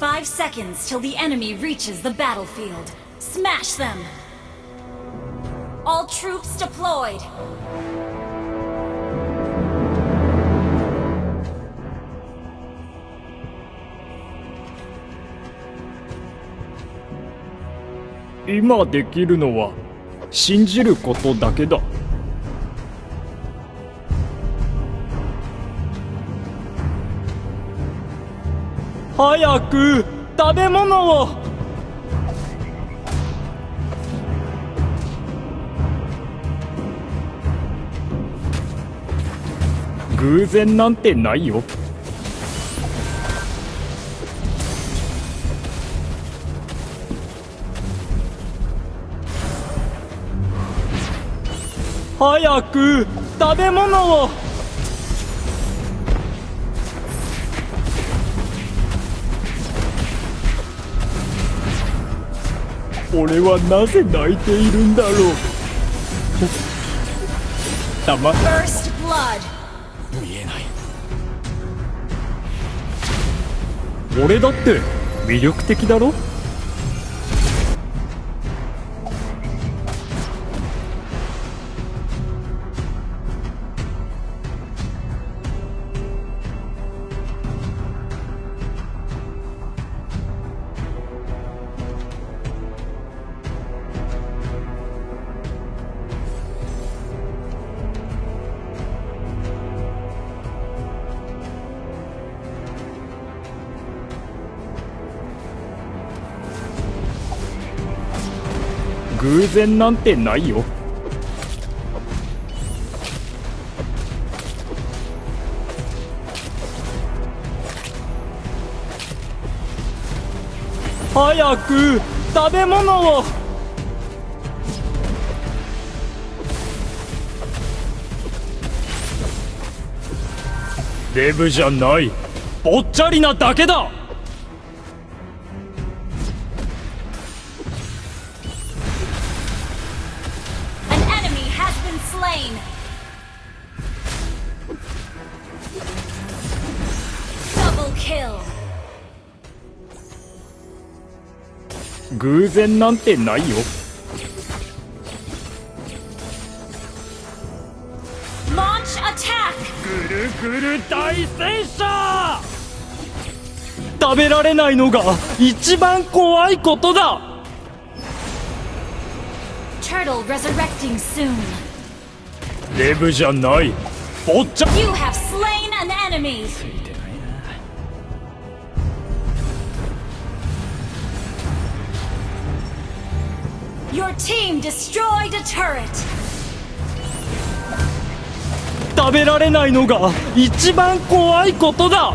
Five seconds till the enemy reaches the battlefield. Smash them! All troops deployed! 今できるのは信じることだけだ 早く食べ物を。偶然なんてないよ。早く食べ物を。俺はなぜ泣いているんだろう。たま!見えない。俺だって魅力的だろ偶然なんてないよ。早く食べ物を。デブじゃない。ぽっちゃりなだけだ。Kill! 偶然なんてないよ Launch attack! ぐるぐる大戦車食べられないのが一番怖いことだ Turtle resurrecting soon. デブじゃないぽっちゃ You have slain an enemy! Your team destroyed a turret! 食べられないのが一番怖いことだ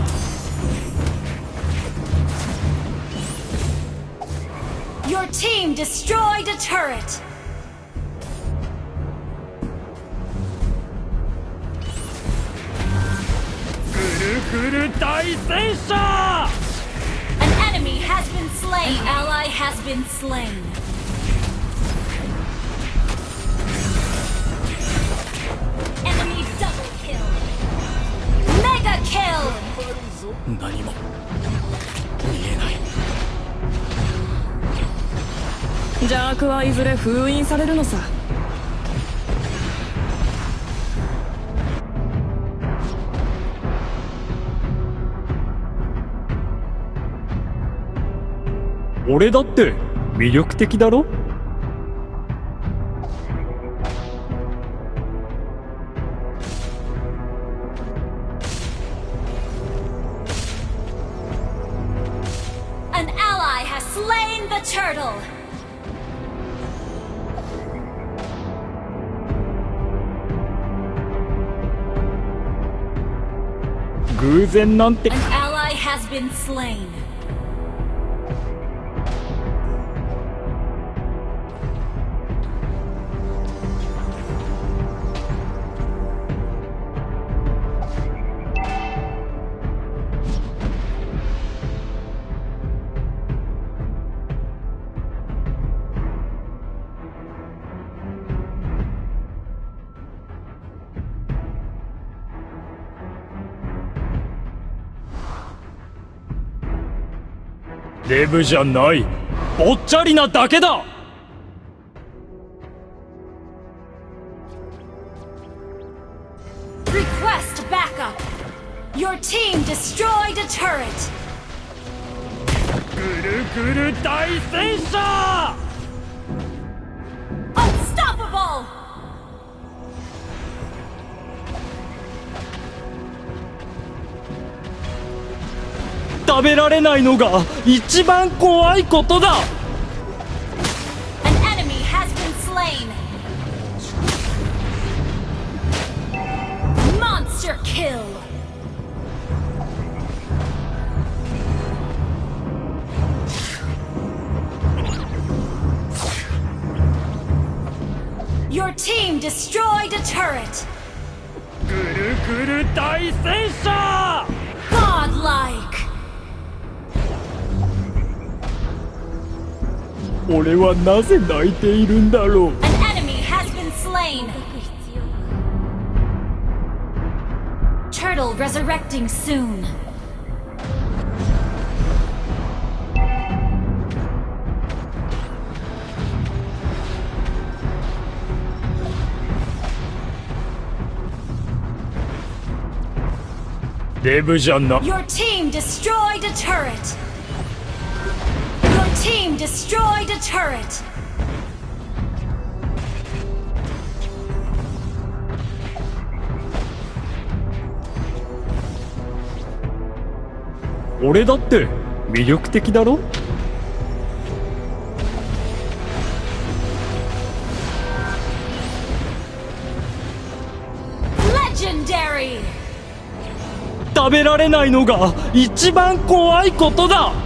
Your team destroyed a turret! ぐるぐる大戦車 An enemy has been slain! An ally has been slain! 邪悪はいずれ封印されるのさ。俺だって魅力的だろ「偶然なんて An ally has been slain! デブじゃない。ぼっちゃりなだけだ。ぐるぐる大戦車。食べられないのが一番怖いことだ!ぐるぐる大戦車俺はなぜ泣いているんだろう! Turtle resurrecting soon. –デブじゃな Your team destroyed a turret! Team destroyed a turret! 俺だって魅力的だろ Legendary! 食べられないのが一番怖いことだ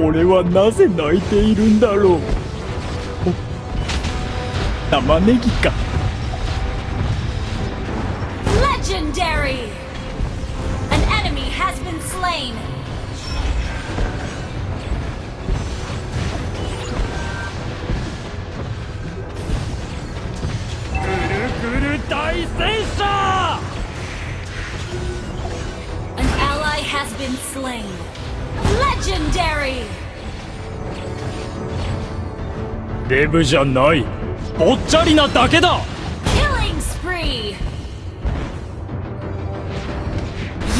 俺はなぜ泣いているんだろうお玉ねぎか Legendary! An enemy has been slain! ぐるぐる大戦車 An ally has been slain! Legendary! デブじゃないぽっちゃりなだけだ Killing spree!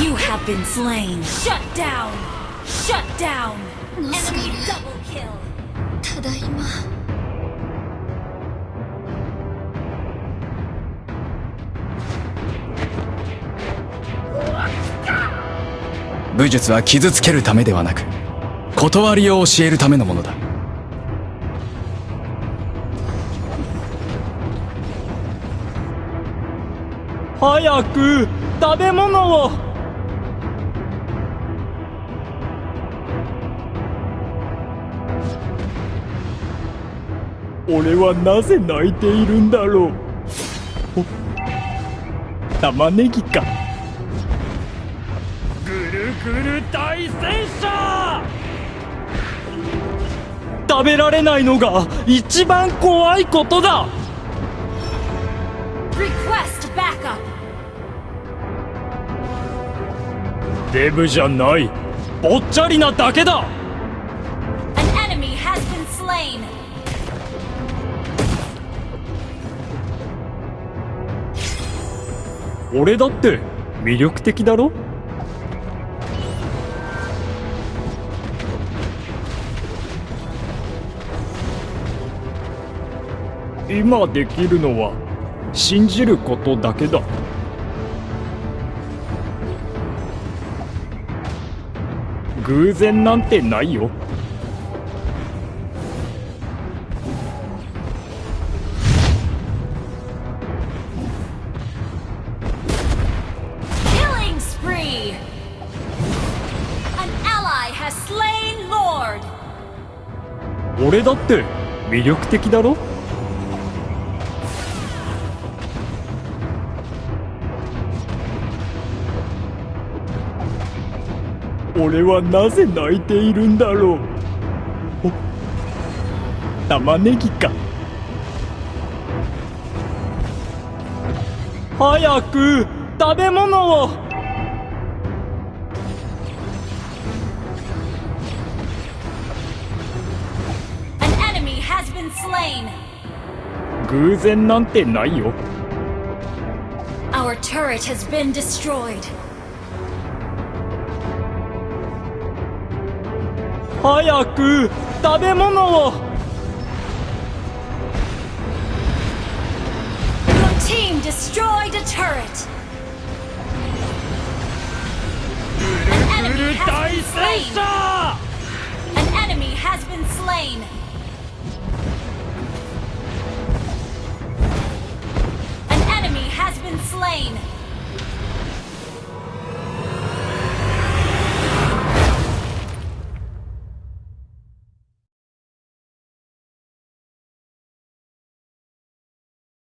You have been slain! Shut down! Shut down! Enemy double kill! ただいま 武術は傷つけるためではなく断りを教えるためのものだ。早く食べ物を。俺はなぜ泣いているんだろう。玉ねぎか。ぐる大戦車！食べられないのが一番怖いことだ。Request backup! デブじゃない。ぽっちゃりなだけだ。An enemy has been slain! 俺だって魅力的だろ？今できるのは信じることだけだ。偶然なんてないよ。俺だって魅力的だろ？俺はなぜ泣いているんだろう玉ねぎか早く食べ物をグーゼンなんてないよ。Our turret has been. 早く食べ物を Your team destroyed a turret! An enemy has 大 been 戦 slain! 車 An enemy has been slain! An enemy has been slain!